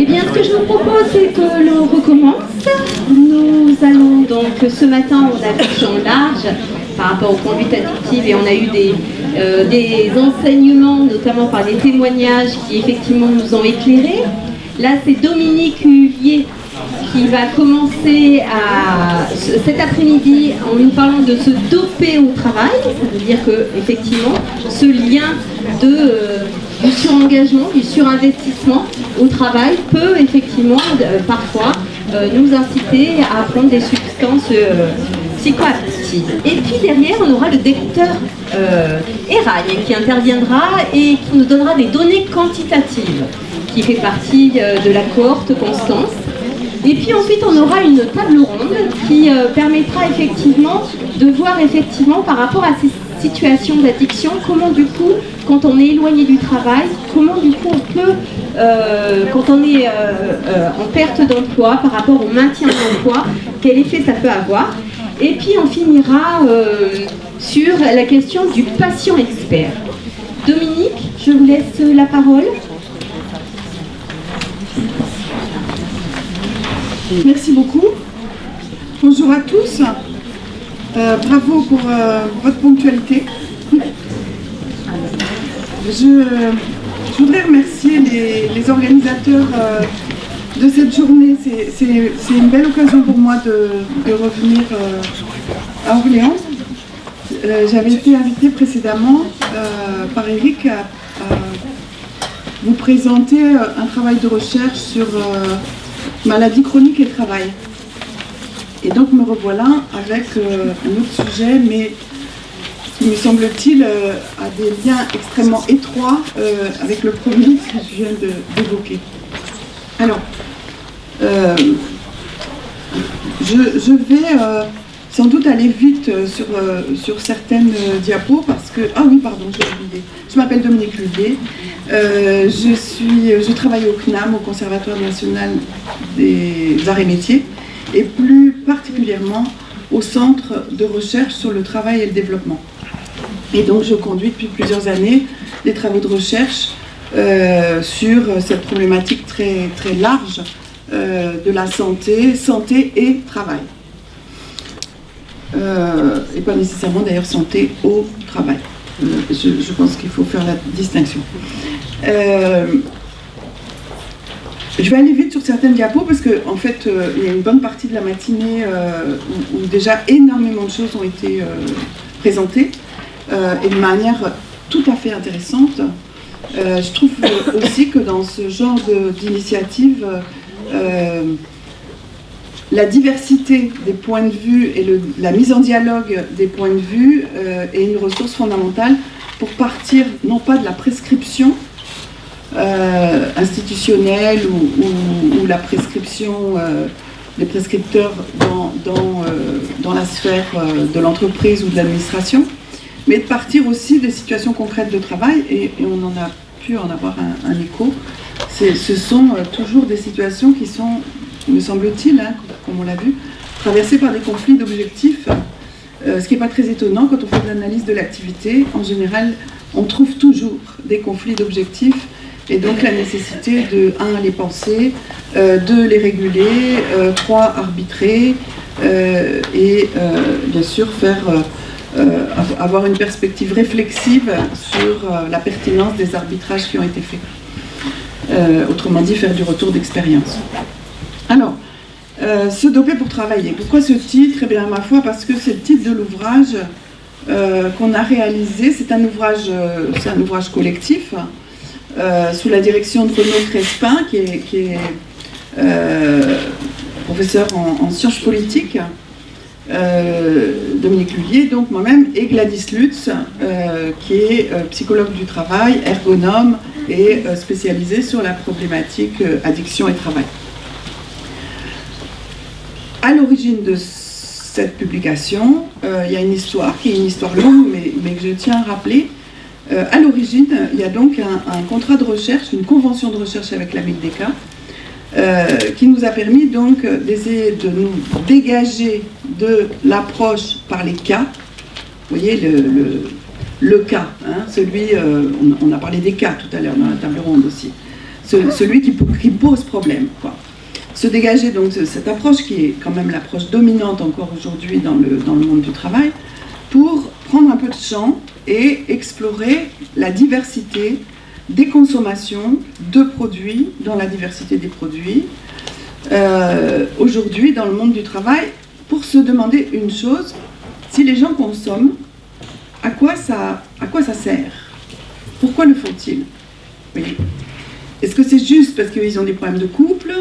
Eh bien, ce que je vous propose, c'est que l'on recommence. Nous allons donc, ce matin, on a vu champ large par rapport aux conduites addictives et on a eu des, euh, des enseignements, notamment par des témoignages qui effectivement nous ont éclairés. Là, c'est Dominique Huvier qui va commencer à, cet après-midi en nous parlant de se doper au travail. Ça veut dire que effectivement, ce lien euh, du surengagement, du surinvestissement au travail peut effectivement euh, parfois euh, nous inciter à prendre des substances psychoactives. Et puis derrière, on aura le docteur Eragne qui interviendra et qui nous donnera des données quantitatives qui fait partie de la cohorte Constance. Et puis ensuite, on aura une table ronde qui permettra effectivement de voir effectivement par rapport à ces situations d'addiction, comment du coup, quand on est éloigné du travail, comment du coup on peut, euh, quand on est euh, euh, en perte d'emploi par rapport au maintien d'emploi, quel effet ça peut avoir. Et puis on finira sur la question du patient expert. Dominique, je vous laisse la parole. Merci beaucoup. Bonjour à tous. Euh, bravo pour euh, votre ponctualité. Je, voudrais remercier les, organisateurs euh, de cette journée. C'est une belle occasion pour moi de, revenir à Orléans. J'avais été invitée précédemment par Eric à, vous présenter un travail de recherche sur maladie chronique et travail. Et donc me revoilà avec euh, un autre sujet, mais qui me semble-t-il euh, a des liens extrêmement étroits euh, avec le premier que je viens d'évoquer. Alors, je, vais sans doute aller vite sur, sur certaines diapos parce que... Ah oui, pardon, j'ai oublié. Je m'appelle Dominique Luvier. je, je travaille au CNAM, au Conservatoire national des arts et métiers et plus particulièrement au Centre de recherche sur le travail et le développement. Et donc je conduis depuis plusieurs années des travaux de recherche euh, sur cette problématique très, très large euh, de la santé, santé et travail. Euh, et pas nécessairement d'ailleurs santé au travail. Je, je, pense qu'il faut faire la distinction. Je vais aller vite sur certaines diapos parce qu'en en fait, euh, il y a une bonne partie de la matinée euh, où, déjà énormément de choses ont été euh, présentées et de manière tout à fait intéressante. je trouve aussi que dans ce genre d'initiative, la diversité des points de vue et la mise en dialogue des points de vue est une ressource fondamentale pour partir non pas de la prescription, euh, institutionnelle ou, la prescription euh, des prescripteurs dans, dans, euh, dans la sphère de l'entreprise ou de l'administration, mais de partir aussi des situations concrètes de travail, et, on en a pu en avoir un, écho. Ce sont toujours des situations qui sont, me semble-t-il, hein, comme on l'a vu, traversées par des conflits d'objectifs, ce qui n'est pas très étonnant quand on fait de l'analyse de l'activité. En général, on trouve toujours des conflits d'objectifs et donc la nécessité de, un, les penser, euh, deux, les réguler, euh, trois, arbitrer, euh, et bien sûr faire, avoir une perspective réflexive sur la pertinence des arbitrages qui ont été faits. autrement dit, faire du retour d'expérience. Alors, se doper pour travailler. Pourquoi ce titre? Eh bien, ma foi, parce que c'est le titre de l'ouvrage qu'on a réalisé. C'est un ouvrage, c'est un ouvrage collectif euh, sous la direction de Renaud Crespin, qui est, euh, professeur en, sciences politiques, euh, Dominique Lullier, donc moi-même, et Gladys Lutz, qui est psychologue du travail, ergonome et spécialisée sur la problématique addiction et travail. À l'origine de cette publication, il y a une histoire qui est une histoire longue, mais, que je tiens à rappeler, euh, à l'origine, il y a donc un, contrat de recherche, une convention de recherche avec la MILDECA, qui nous a permis donc d'essayer de nous dégager de l'approche par les cas. Vous voyez, le, le, cas, hein, celui, on, a parlé des cas tout à l'heure dans la table ronde aussi, celui qui, pose problème. Se dégager donc cette approche qui est quand même l'approche dominante encore aujourd'hui dans le, dans le monde du travail, pour prendre un peu de champ et explorer la diversité des consommations de produits, dans la diversité des produits, euh, aujourd'hui dans le monde du travail, pour se demander une chose, si les gens consomment, à quoi ça, à quoi ça sert? Pourquoi le font-ils Est-ce que c'est juste parce qu'ils ont des problèmes de couple?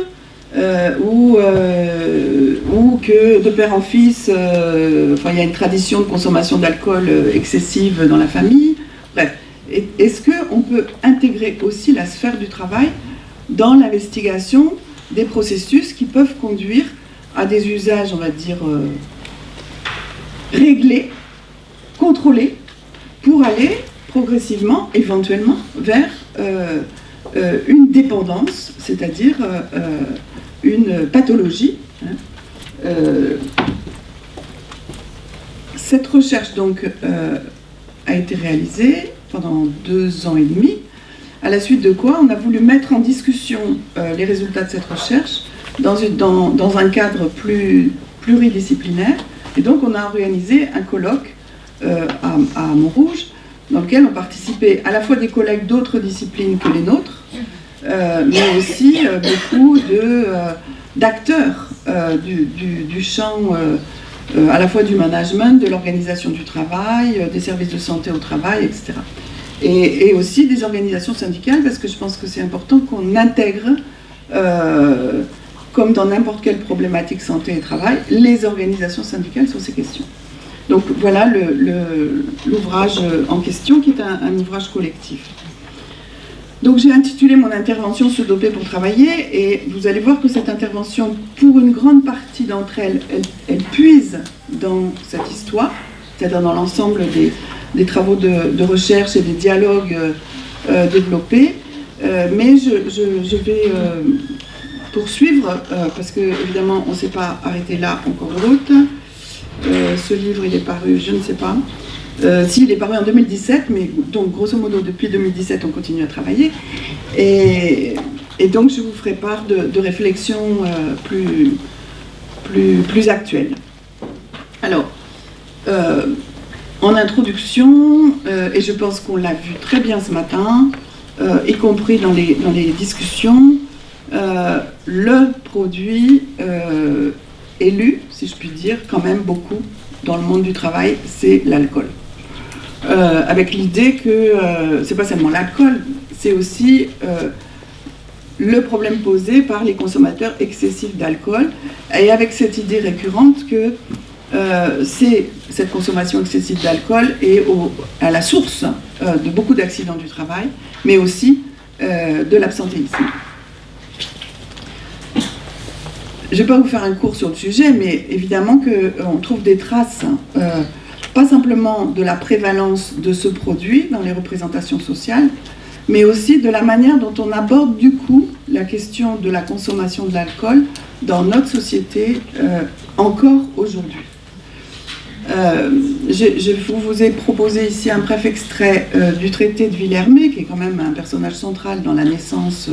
Euh, ou, euh, ou, que de père en fils, enfin, il y a une tradition de consommation d'alcool excessive dans la famille. Bref, est-ce qu'on peut intégrer aussi la sphère du travail dans l'investigation des processus qui peuvent conduire à des usages, on va dire, euh, réglés, contrôlés, pour aller progressivement, éventuellement, vers euh, euh, une dépendance, c'est-à-dire une pathologie. Hein. cette recherche donc a été réalisée pendant deux ans et demi, à la suite de quoi on a voulu mettre en discussion euh, les résultats de cette recherche dans, un cadre plus pluridisciplinaire. Et donc on a organisé un colloque euh, à, Montrouge, dans lequel ont participé à la fois des collègues d'autres disciplines que les nôtres, euh, mais aussi beaucoup d'acteurs du, du, champ euh, à la fois du management, de l'organisation du travail, euh, des services de santé au travail, etc. Et, aussi des organisations syndicales, parce que je pense que c'est important qu'on intègre, euh, comme dans n'importe quelle problématique santé et travail, les organisations syndicales sur ces questions. Donc voilà l'ouvrage en question, qui est un ouvrage collectif. Donc j'ai intitulé mon intervention Se doper pour travailler et vous allez voir que cette intervention, pour une grande partie d'entre elles, elle, puise dans cette histoire, c'est-à-dire dans l'ensemble des, travaux de, recherche et des dialogues euh, euh, développés. Euh, mais je, vais poursuivre, parce que évidemment on ne s'est pas arrêté là en cours route. ce livre il est paru, je ne sais pas, euh, si, il est paru en 2017, mais donc grosso modo depuis 2017 on continue à travailler. Et, donc je vous ferai part de, réflexions euh, plus, plus, actuelles. Alors, euh, en introduction, et je pense qu'on l'a vu très bien ce matin, y compris dans les discussions, le produit élu, si je puis dire, quand même beaucoup dans le monde du travail, c'est l'alcool. Euh, avec l'idée que euh, c'est pas seulement l'alcool, c'est aussi euh, le problème posé par les consommateurs excessifs d'alcool, et avec cette idée récurrente que c'est cette consommation excessive d'alcool est à la source de beaucoup d'accidents du travail, mais aussi de l'absentéisme. Je ne vais pas vous faire un cours sur le sujet, mais évidemment qu'on trouve des traces pas simplement de la prévalence de ce produit dans les représentations sociales, mais aussi de la manière dont on aborde du coup la question de la consommation de l'alcool dans notre société euh, encore aujourd'hui. Euh, je, vous ai proposé ici un bref extrait euh, du traité de Villermé, qui est quand même un personnage central dans la naissance,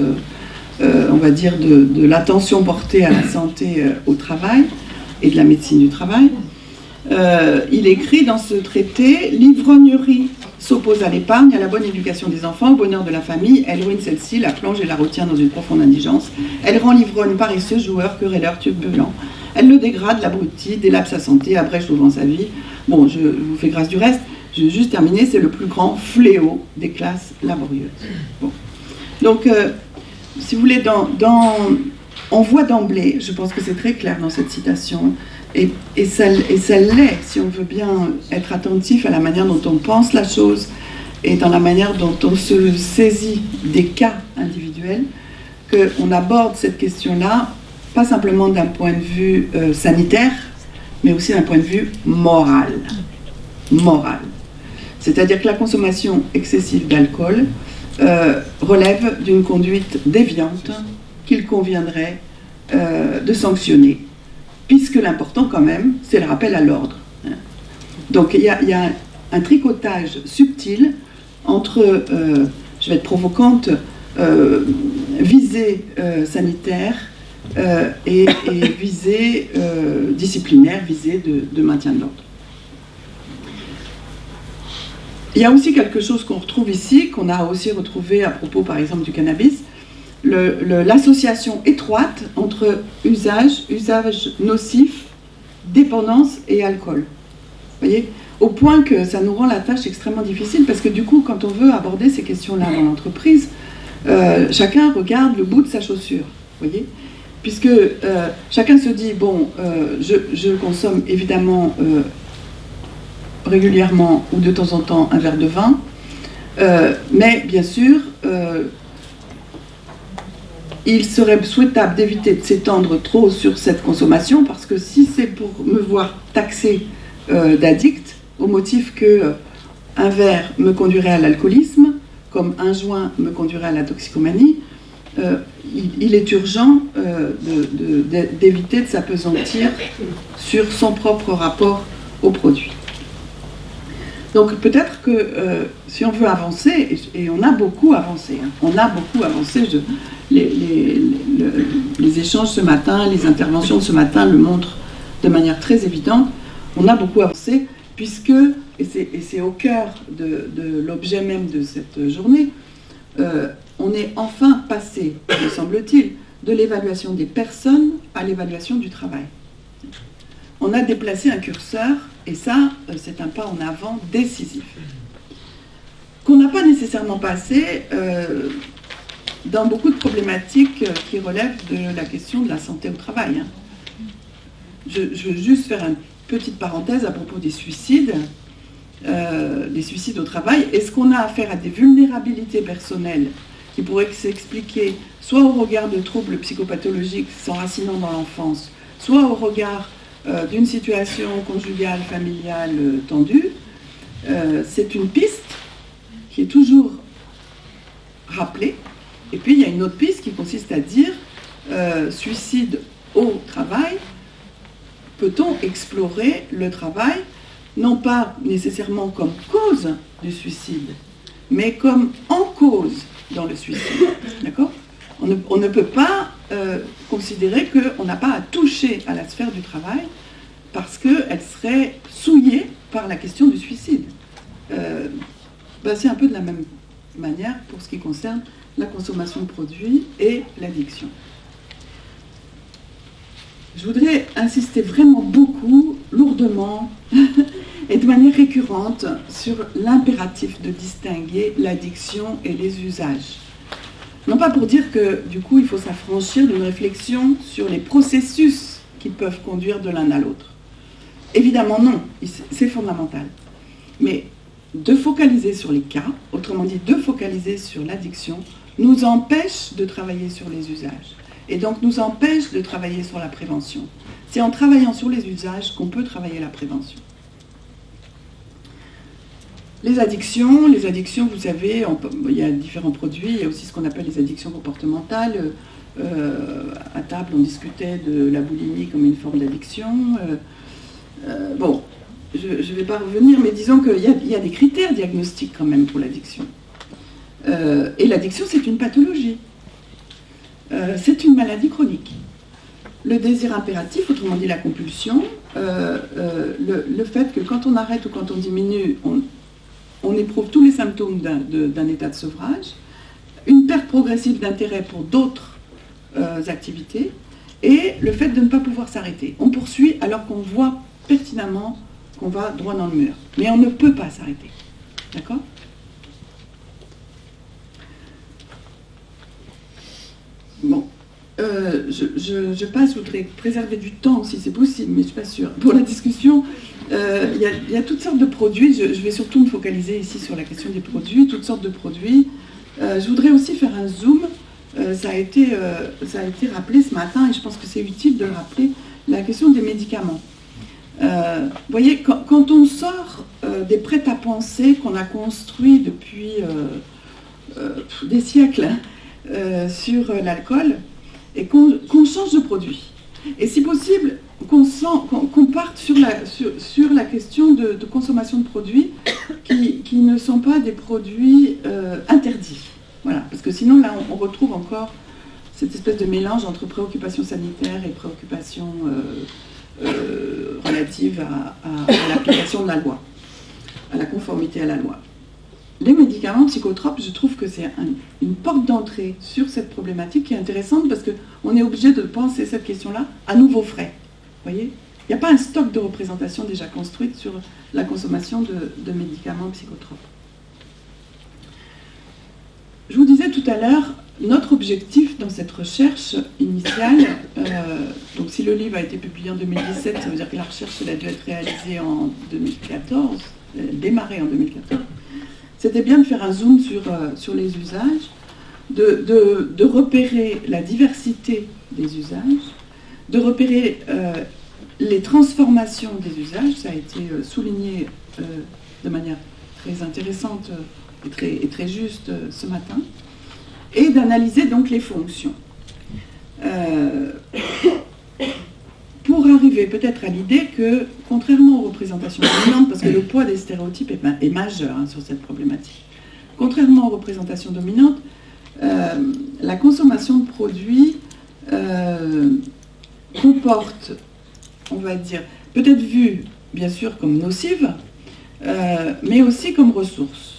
on va dire, de, de l'attention portée à la santé au travail et de la médecine du travail. Euh, il écrit dans ce traité « L'ivrognerie s'oppose à l'épargne, à la bonne éducation des enfants, au bonheur de la famille. Elle ruine celle-ci, la plonge et la retient dans une profonde indigence. Elle rend l'ivrogne paresseux, joueur, querelleur, turbulent. Elle le dégrade, l'abrutit, délape sa santé, abrège souvent sa vie. Bon, je vous fais grâce du reste. Je vais juste terminer, c'est le plus grand fléau des classes laborieuses. Donc, euh, si vous voulez, dans, dans, on voit d'emblée, je pense que c'est très clair dans cette citation, et, ça, l'est, si on veut bien être attentif à la manière dont on pense la chose et dans la manière dont on se saisit des cas individuels, qu'on aborde cette question-là, pas simplement d'un point de vue euh, sanitaire, mais aussi d'un point de vue moral. Moral. C'est-à-dire que la consommation excessive d'alcool euh, relève d'une conduite déviante qu'il conviendrait de sanctionner, puisque l'important quand même, c'est le rappel à l'ordre. Donc il y, a, un tricotage subtil entre, je vais être provocante, visée sanitaire et, visée disciplinaire, visée de maintien de l'ordre. Il y a aussi quelque chose qu'on retrouve ici, qu'on a aussi retrouvé à propos par exemple du cannabis, l'association étroite entre usage, usage nocif, dépendance et alcool. Voyez? Au point que ça nous rend la tâche extrêmement difficile parce que du coup, quand on veut aborder ces questions-là dans l'entreprise, euh, chacun regarde le bout de sa chaussure. Voyez? Puisque euh, chacun se dit, bon, euh, je, consomme évidemment régulièrement ou de temps en temps un verre de vin. Mais bien sûr, il serait souhaitable d'éviter de s'étendre trop sur cette consommation parce que si c'est pour me voir taxé euh, d'addict, au motif que un verre me conduirait à l'alcoolisme, comme un joint me conduirait à la toxicomanie, il, est urgent d'éviter de s'apesantir sur son propre rapport au produit. Donc peut-être que euh, si on veut avancer, et, on a beaucoup avancé, hein, on a beaucoup avancé, les, échanges ce matin, les interventions de ce matin le montrent de manière très évidente, on a beaucoup avancé puisque, et c'est au cœur de, l'objet même de cette journée, euh, on est enfin passé, me semble-t-il, de l'évaluation des personnes à l'évaluation du travail. On a déplacé un curseur et ça, euh, c'est un pas en avant décisif. Qu'on n'a pas nécessairement passé euh, dans beaucoup de problématiques euh, qui relèvent de la question de la santé au travail. Hein. Je, veux juste faire une petite parenthèse à propos des suicides. des suicides au travail. Est-ce qu'on a affaire à des vulnérabilités personnelles qui pourraient s'expliquer soit au regard de troubles psychopathologiques s'enracinant dans l'enfance, soit au regard euh, d'une situation conjugale, familiale euh, tendue, euh, c'est une piste qui est toujours rappelée. Et puis il y a une autre piste qui consiste à dire suicide au travail. Peut-on explorer le travail, non pas nécessairement comme cause du suicide, mais comme en cause dans le suicide D'accord? On ne, peut pas euh, considérer qu'on n'a pas à toucher à la sphère du travail parce qu'elle serait souillée par la question du suicide. Euh, c'est un peu de la même manière pour ce qui concerne la consommation de produits et l'addiction. Je voudrais insister vraiment beaucoup, lourdement et de manière récurrente sur l'impératif de distinguer l'addiction et les usages. Non pas pour dire que du coup il faut s'affranchir d'une réflexion sur les processus qui peuvent conduire de l'un à l'autre. Évidemment non, c'est fondamental. Mais de focaliser sur les cas, autrement dit de focaliser sur l'addiction, nous empêche de travailler sur les usages. Et donc nous empêche de travailler sur la prévention. C'est en travaillant sur les usages qu'on peut travailler la prévention. Les addictions, les addictions, vous savez, il y a différents produits, il y a aussi ce qu'on appelle les addictions comportementales. Euh, à table, on discutait de la boulimie comme une forme d'addiction. Euh, euh, bon, je ne vais pas revenir, mais disons qu'il y, a des critères diagnostiques quand même pour l'addiction. et l'addiction, c'est une pathologie. c'est une maladie chronique. Le désir impératif, autrement dit la compulsion, le, le, fait que quand on arrête ou quand on diminue, on, on éprouve tous les symptômes d'un état de sevrage, une perte progressive d'intérêt pour d'autres euh, activités, et le fait de ne pas pouvoir s'arrêter. On poursuit alors qu'on voit pertinemment qu'on va droit dans le mur. Mais on ne peut pas s'arrêter. D'accord Bon. Euh, je, passe, je voudrais préserver du temps si c'est possible, mais je ne suis pas sûre. Pour la discussion, euh, il y, a toutes sortes de produits. Je, vais surtout me focaliser ici sur la question des produits, toutes sortes de produits. Euh, je voudrais aussi faire un zoom. ça, a été, ça a été rappelé ce matin et je pense que c'est utile de rappeler la question des médicaments. Vous voyez, quand, on sort des prêts-à-penser qu'on a construits depuis des siècles sur l'alcool, et qu'on change de produit. Et si possible, qu'on parte sur la, question de, consommation de produits qui, ne sont pas des produits euh, interdits. Voilà, parce que sinon là on, retrouve encore cette espèce de mélange entre préoccupations sanitaires et préoccupations euh, relatives à, l'application de la loi, à la conformité à la loi. Les médicaments psychotropes, je trouve que c'est une porte d'entrée sur cette problématique qui est intéressante parce qu'on est obligé de penser cette question-là à nouveau frais voyez? Il n'y a pas un stock de représentation déjà construite sur la consommation de, médicaments psychotropes. Je vous disais tout à l'heure, notre objectif dans cette recherche initiale, euh, donc si le livre a été publié en 2017, ça veut dire que la recherche a dû être réalisée en 2014, euh, démarrée en 2014, c'était bien de faire un zoom sur, euh, sur les usages, de, de, repérer la diversité des usages, de repérer euh, les transformations des usages, ça a été souligné de manière très intéressante et très, et très juste ce matin, et d'analyser donc les fonctions. pour arriver peut-être à l'idée que, contrairement aux représentations dominantes, parce que le poids des stéréotypes est, majeur hein, sur cette problématique, contrairement aux représentations dominantes, la consommation de produits comporte, on va dire, peut-être vue bien sûr comme nocive, euh, mais aussi comme ressource.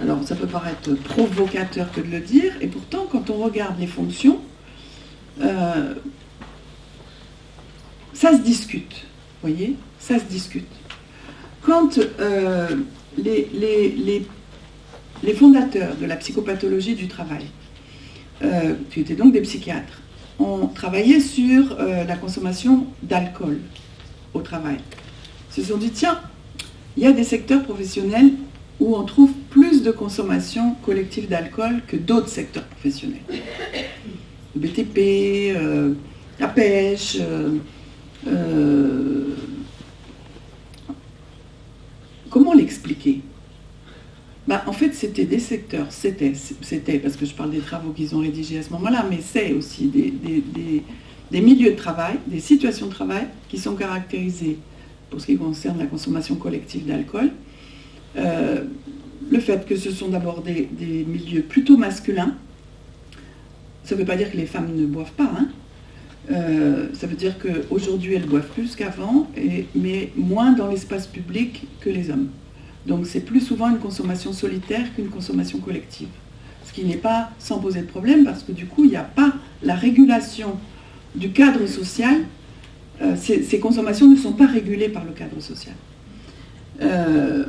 Alors ça peut paraître provocateur que de le dire, et pourtant quand on regarde les fonctions, euh, ça se discute, vous voyez, ça se discute. Quand euh, les, les, les, fondateurs de la psychopathologie du travail, qui étaient donc des psychiatres, on travaillait sur euh, la consommation d'alcool au travail. Ils se sont dit, tiens, il y a des secteurs professionnels où on trouve plus de consommation collective d'alcool que d'autres secteurs professionnels. Le BTP, euh, la pêche, euh, comment l'expliquer? Bah, en fait, c'était des secteurs, c'était, c'était, parce que je parle des travaux qu'ils ont rédigés à ce moment-là, mais c'est aussi des, milieux de travail, des situations de travail qui sont caractérisées, pour ce qui concerne la consommation collective d'alcool, euh, le fait que ce sont d'abord des, milieux plutôt masculins, ça ne veut pas dire que les femmes ne boivent pas, hein. euh, ça veut dire qu'aujourd'hui elles boivent plus qu'avant, mais moins dans l'espace public que les hommes. Donc c'est plus souvent une consommation solitaire qu'une consommation collective. Ce qui n'est pas sans poser de problème parce que du coup, il n'y a pas la régulation du cadre social. Euh, ces, consommations ne sont pas régulées par le cadre social. Euh,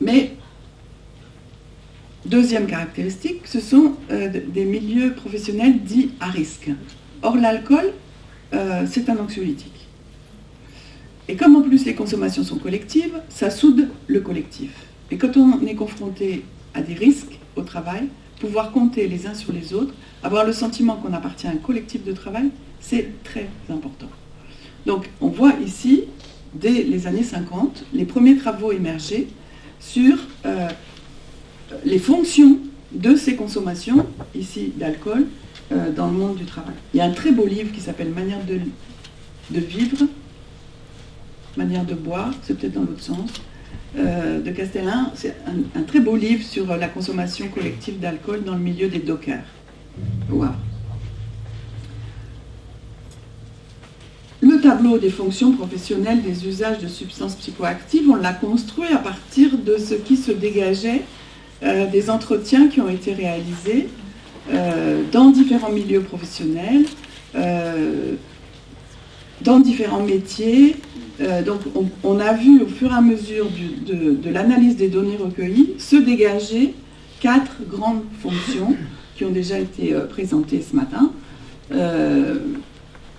mais, deuxième caractéristique, ce sont euh, des milieux professionnels dits à risque. Or, l'alcool, c'est un anxiolytique. Et comme en plus les consommations sont collectives, ça soude le collectif. Et quand on est confronté à des risques au travail, pouvoir compter les uns sur les autres, avoir le sentiment qu'on appartient à un collectif de travail, c'est très important. Donc on voit ici, dès les années 50, les premiers travaux émerger sur euh, les fonctions de ces consommations, ici d'alcool, euh, dans le monde du travail. Il y a un très beau livre qui s'appelle Manière de, vivre, manière de boire, c'est peut-être dans l'autre sens, euh, de Castellin. C'est un, très beau livre sur la consommation collective d'alcool dans le milieu des dockers. Le tableau des fonctions professionnelles des usages de substances psychoactives, on l'a construit à partir de ce qui se dégageait euh, des entretiens qui ont été réalisés euh, dans différents milieux professionnels, dans différents métiers, euh, donc on, a vu au fur et à mesure de, l'analyse des données recueillies se dégager quatre grandes fonctions qui ont déjà été euh, présentées ce matin, euh,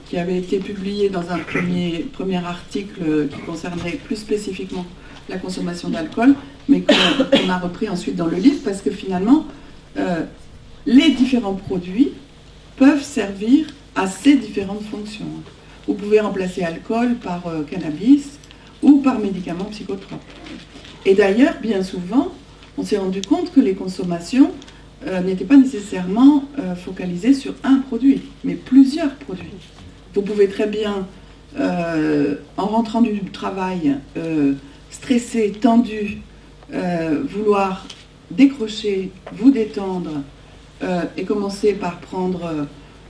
qui avaient été publiées dans un premier, premier article qui concernait plus spécifiquement la consommation d'alcool, mais qu'on a repris ensuite dans le livre parce que finalement, les différents produits peuvent servir à ces différentes fonctions. Vous pouvez remplacer alcool par euh, cannabis ou par médicaments psychotropes. Et d'ailleurs, bien souvent, on s'est rendu compte que les consommations n'était pas nécessairement focalisé sur un produit, mais plusieurs produits. Vous pouvez très bien, en rentrant du travail, stressé, tendu, vouloir décrocher, vous détendre et commencer par prendre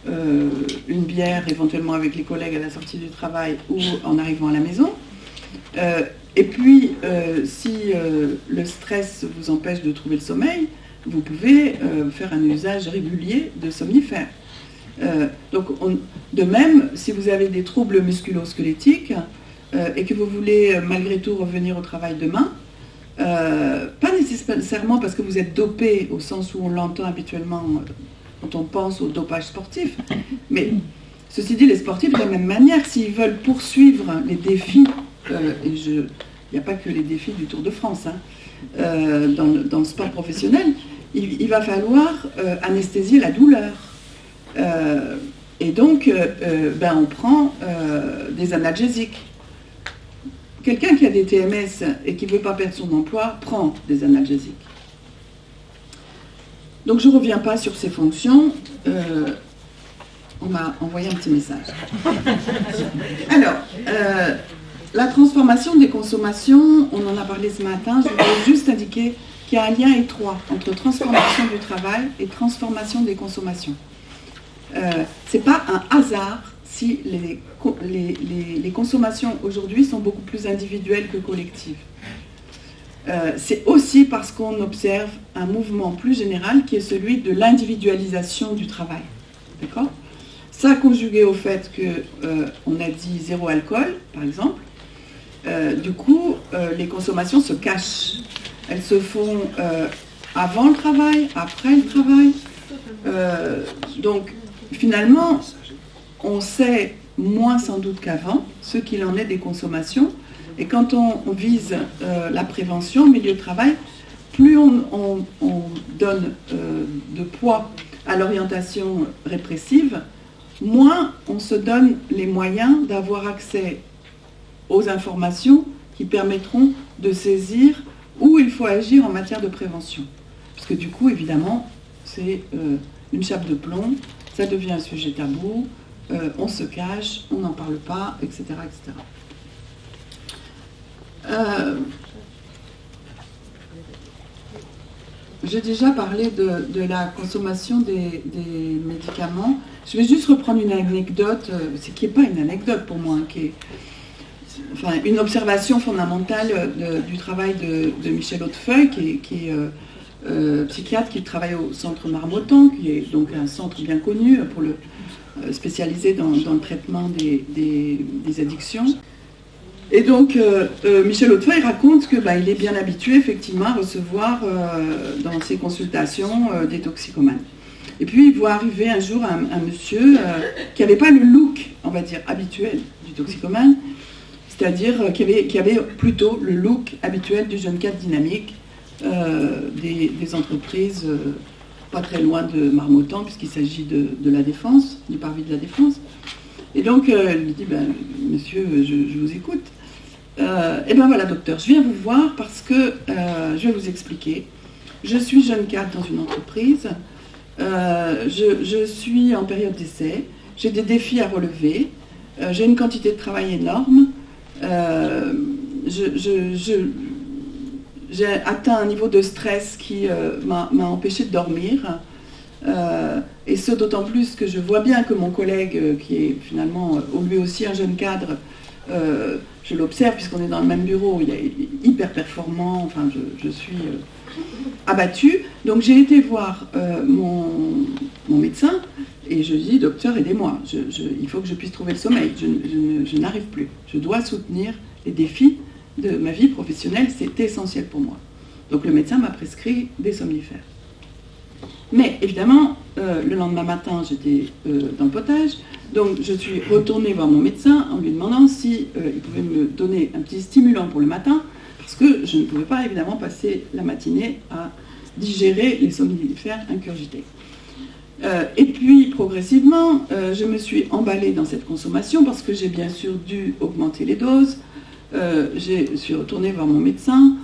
euh, une bière éventuellement avec les collègues à la sortie du travail ou en arrivant à la maison. Euh, et puis, euh, si le stress vous empêche de trouver le sommeil, vous pouvez faire un usage régulier de somnifères. de même, si vous avez des troubles musculo-squelettiques et que vous voulez malgré tout revenir au travail demain, pas nécessairement parce que vous êtes dopé au sens où on l'entend habituellement quand on pense au dopage sportif. Mais ceci dit, les sportifs, de la même manière, s'ils veulent poursuivre les défis, euh, et il n'y a pas que les défis du Tour de France, hein, euh, dans, le sport professionnel, il, va falloir euh, anesthésier la douleur. et donc, ben, on prend des analgésiques. Quelqu'un qui a des TMS et qui ne veut pas perdre son emploi prend des analgésiques. Donc je ne reviens pas sur ces fonctions. Euh, on m'a envoyé un petit message. Alors, euh, la transformation des consommations, on en a parlé ce matin, je voulais juste indiquer qu'il y a un lien étroit entre transformation du travail et transformation des consommations. Euh, Ce n'est pas un hasard si les, les consommations aujourd'hui sont beaucoup plus individuelles que collectives. Euh, c'est aussi parce qu'on observe un mouvement plus général qui est celui de l'individualisation du travail. D'accord? Ça conjugué au fait qu'on euh, a dit zéro alcool, par exemple, euh, du coup, les consommations se cachent. Elles se font avant le travail, après le travail. donc, finalement, on sait moins sans doute qu'avant ce qu'il en est des consommations, et quand on, vise euh, la prévention au milieu de travail, plus on, donne euh, de poids à l'orientation répressive, moins on se donne les moyens d'avoir accès aux informations qui permettront de saisir où il faut agir en matière de prévention. Parce que du coup, évidemment, c'est euh, une chape de plomb, ça devient un sujet tabou, on se cache, on n'en parle pas, etc. etc. Euh, j'ai déjà parlé de, la consommation des, médicaments. Je vais juste reprendre une anecdote, euh, ce qui n'est pas une anecdote pour moi, hein, qui est enfin, une observation fondamentale du travail de, Michel Hautefeuille, qui est, euh, psychiatre qui travaille au centre Marmottan, qui est donc un centre bien connu pour le, spécialisé dans, le traitement des addictions. Et donc, euh, euh, Michel Hautefeuille raconte qu'il bah, est bien habitué effectivement à recevoir euh, dans ses consultations des toxicomanes. Et puis, il voit arriver un jour un, monsieur qui n'avait pas le look, on va dire, habituel du toxicomane, c'est-à-dire qui avait, plutôt le look habituel du jeune cadre dynamique des, entreprises pas très loin de Marmottan, puisqu'il s'agit de, la défense, du parvis de la défense. Et donc, il lui dit, ben, monsieur, je vous écoute. Euh, eh bien voilà, docteur, je viens vous voir parce que euh, je vais vous expliquer. Je suis jeune cadre dans une entreprise. Euh, je, suis en période d'essai. J'ai des défis à relever. j'ai une quantité de travail énorme. J'ai atteint un niveau de stress qui m'a empêché de dormir. et ce d'autant plus que je vois bien que mon collègue, qui est finalement lui aussi un jeune cadre, euh, je l'observe puisqu'on est dans le même bureau, il est hyper performant, enfin je, suis euh, abattue. Donc j'ai été voir euh, mon, médecin et je dis, docteur, aidez-moi, il faut que je puisse trouver le sommeil, je, n'arrive plus. Je dois soutenir les défis de ma vie professionnelle, c'est essentiel pour moi. Donc le médecin m'a prescrit des somnifères. Mais évidemment, le lendemain matin, j'étais dans le potage, donc je suis retournée voir mon médecin en lui demandant si euh, pouvait me donner un petit stimulant pour le matin, parce que je ne pouvais pas évidemment passer la matinée à digérer les somnifères incurgités. Euh, et puis progressivement, euh, je me suis emballée dans cette consommation parce que j'ai bien sûr dû augmenter les doses. Je suis retournée voir mon médecin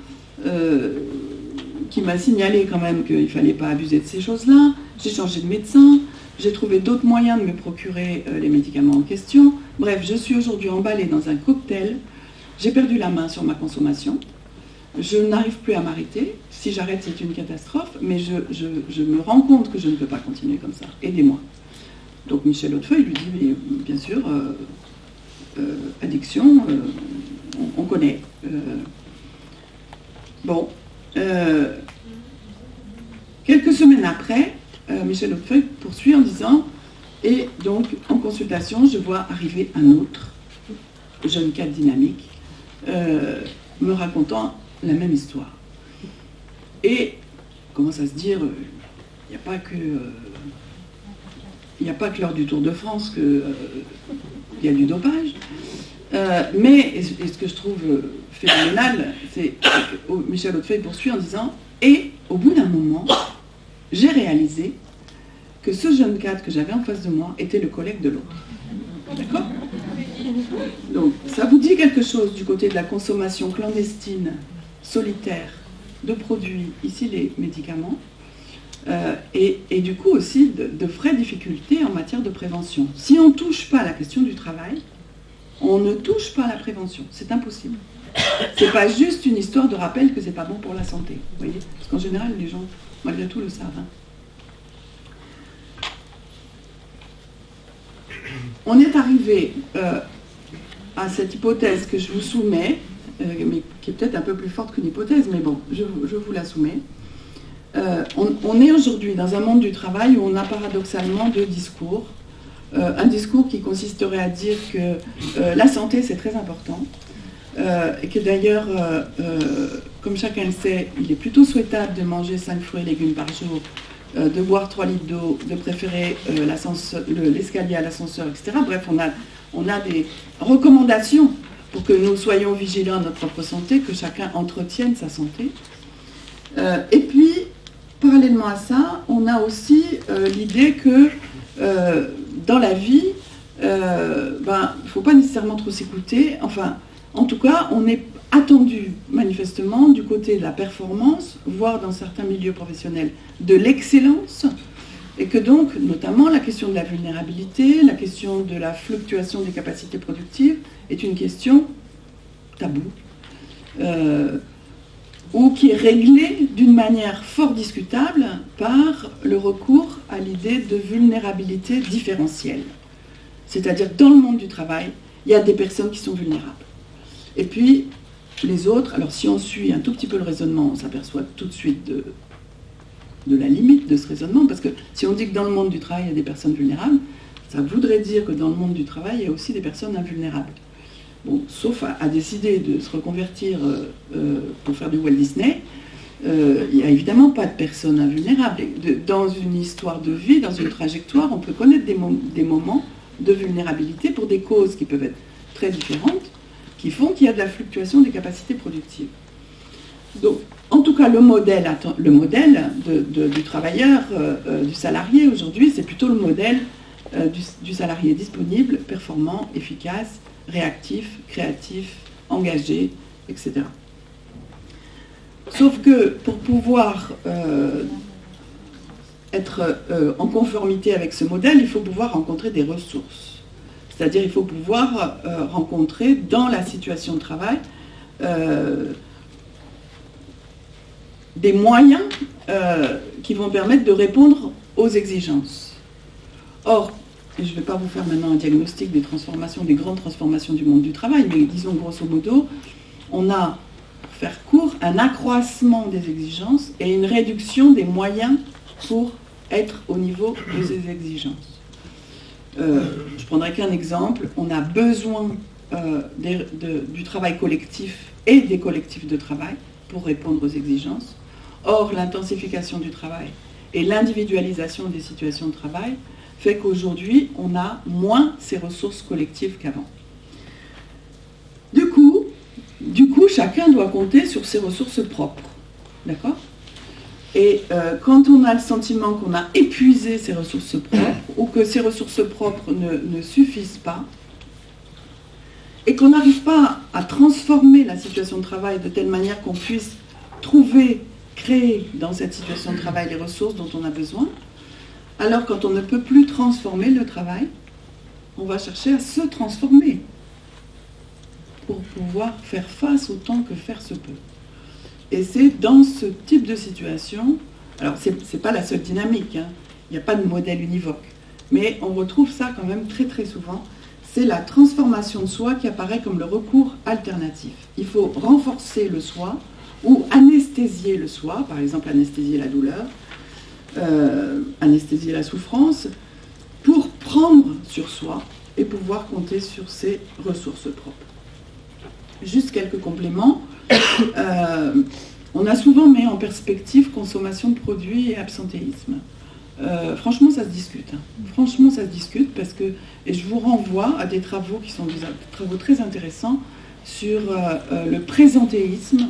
qui m'a signalé quand même qu'il ne fallait pas abuser de ces choses-là. J'ai changé de médecin, j'ai trouvé d'autres moyens de me procurer les médicaments en question. Bref, je suis aujourd'hui emballée dans un cocktail. J'ai perdu la main sur ma consommation. Je n'arrive plus à m'arrêter. Si j'arrête, c'est une catastrophe. Mais je, me rends compte que je ne peux pas continuer comme ça. Aidez-moi. Donc Michel Hautefeuille lui dit, mais bien sûr, euh, euh, addiction, euh, on, connaît. bon. quelques semaines après, Michel Hautefeuille poursuit en disant, et donc en consultation, je vois arriver un autre jeune cadre dynamique, me racontant la même histoire. Et commence à se dire, il euh, n'y a pas que... il euh, a pas que lors du Tour de France qu'il euh, y a du dopage. Mais, et, ce que je trouve phénoménal, c'est que Michel Hautefeuille poursuit en disant Et au bout d'un moment, j'ai réalisé que ce jeune cadre que j'avais en face de moi était le collègue de l'autre. D'accord? Donc, ça vous dit quelque chose du côté de la consommation clandestine solitaire de produits, ici les médicaments, euh, et, du coup aussi de, vraies difficultés en matière de prévention. Si on ne touche pas à la question du travail, on ne touche pas à la prévention. C'est impossible. C'est pas juste une histoire de rappel que c'est pas bon pour la santé. Vous voyez Parce qu'en général, les gens, malgré tout, le savent. Hein. On est arrivé euh, à cette hypothèse que je vous soumets, euh, mais qui est peut-être un peu plus forte qu'une hypothèse, mais bon, je, vous la soumets. Euh, on, est aujourd'hui dans un monde du travail où on a paradoxalement deux discours. Euh, un discours qui consisterait à dire que la santé c'est très important, et que d'ailleurs, comme chacun le sait, il est plutôt souhaitable de manger 5 fruits et légumes par jour, de boire 3 litres d'eau, de préférer l'escalier à l'ascenseur, etc. Bref, on a, on a des recommandations pour que nous soyons vigilants à notre propre santé, que chacun entretienne sa santé. Euh, et puis, parallèlement à ça, on a aussi euh, l'idée que euh, dans la vie, ben, il ne faut pas nécessairement trop s'écouter. Enfin, en tout cas, on est attendu manifestement du côté de la performance, voire dans certains milieux professionnels de l'excellence, et que donc, notamment, la question de la vulnérabilité, la question de la fluctuation des capacités productives est une question taboue, euh, ou qui est réglée d'une manière fort discutable par le recours à l'idée de vulnérabilité différentielle. C'est-à-dire, dans le monde du travail, il y a des personnes qui sont vulnérables. Et puis, les autres, alors si on suit un tout petit peu le raisonnement, on s'aperçoit tout de suite de, la limite de ce raisonnement, parce que si on dit que dans le monde du travail, il y a des personnes vulnérables, ça voudrait dire que dans le monde du travail, il y a aussi des personnes invulnérables. Bon, sauf à, décider de se reconvertir euh, euh, pour faire du Walt Disney, euh, il n'y a évidemment pas de personnes invulnérables. dans une histoire de vie, dans une trajectoire, on peut connaître des, moments de vulnérabilité pour des causes qui peuvent être très différentes, qui font qu'il y a de la fluctuation des capacités productives. Donc, en tout cas, le modèle, le modèle du travailleur, euh, euh, du salarié aujourd'hui, c'est plutôt le modèle du, salarié disponible, performant, efficace, réactif, créatif, engagé, etc. Sauf que pour pouvoir être en conformité avec ce modèle, il faut pouvoir rencontrer des ressources. C'est-à-dire il faut pouvoir rencontrer dans la situation de travail des moyens euh, qui vont permettre de répondre aux exigences. Or, je ne vais pas vous faire maintenant un diagnostic des transformations, des grandes transformations du monde du travail, mais disons grosso modo, on a, un accroissement des exigences et une réduction des moyens pour être au niveau de ces exigences. Euh, je prendrai qu'un exemple, on a besoin euh, du travail collectif et des collectifs de travail pour répondre aux exigences. Or, l'intensification du travail et l'individualisation des situations de travail fait qu'aujourd'hui, on a moins ces ressources collectives qu'avant. Du coup, du coup, chacun doit compter sur ses ressources propres. D'accord? Et euh, quand on a le sentiment qu'on a épuisé ses ressources propres, ou que ces ressources propres ne, ne suffisent pas, et qu'on n'arrive pas à transformer la situation de travail de telle manière qu'on puisse trouver créer dans cette situation de travail les ressources dont on a besoin. Alors quand on ne peut plus transformer le travail, on va chercher à se transformer pour pouvoir faire face autant que faire se peut. Et c'est dans ce type de situation, alors ce n'est pas la seule dynamique, hein, il n'y a pas de modèle univoque, mais on retrouve ça quand même très très souvent, c'est la transformation de soi qui apparaît comme le recours alternatif. Il faut renforcer le soi ou anesthésier le soi, par exemple anesthésier la douleur, euh, anesthésier la souffrance, pour prendre sur soi et pouvoir compter sur ses ressources propres. Juste quelques compléments. Euh, on a souvent mis en perspective consommation de produits et absentéisme. Euh, franchement, ça se discute. Hein. Franchement, ça se discute parce que, et je vous renvoie à des travaux qui sont des travaux très intéressants sur euh, le présentéisme,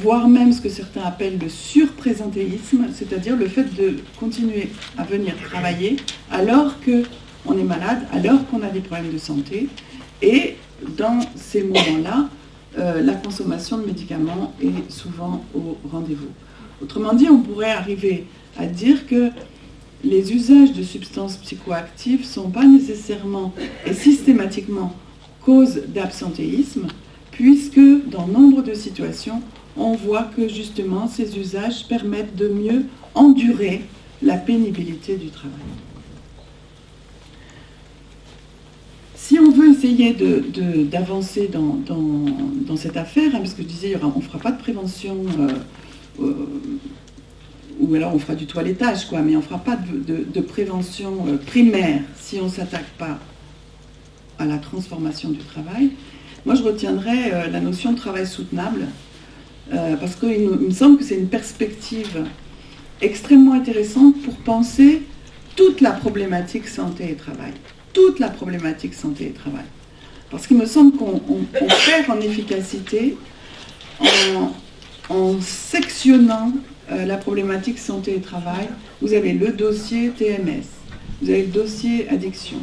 voire même ce que certains appellent le surprésentéisme, c'est-à-dire le fait de continuer à venir travailler alors qu'on est malade, alors qu'on a des problèmes de santé, et dans ces moments-là, euh, la consommation de médicaments est souvent au rendez-vous. Autrement dit, on pourrait arriver à dire que les usages de substances psychoactives ne sont pas nécessairement et systématiquement cause d'absentéisme, puisque dans nombre de situations, on voit que justement ces usages permettent de mieux endurer la pénibilité du travail. Si on veut essayer d'avancer dans, cette affaire, hein, parce que je disais, on ne fera pas de prévention, euh, euh, ou alors on fera du toilettage, quoi, mais on ne fera pas de, prévention euh, primaire si on ne s'attaque pas à la transformation du travail. Moi, je retiendrai la notion de travail soutenable, parce qu'il me semble que c'est une perspective extrêmement intéressante pour penser toute la problématique santé et travail toute la problématique santé et travail. Parce qu'il me semble qu'on perd en efficacité en, sectionnant euh, la problématique santé et travail. Vous avez le dossier TMS, vous avez le dossier addiction,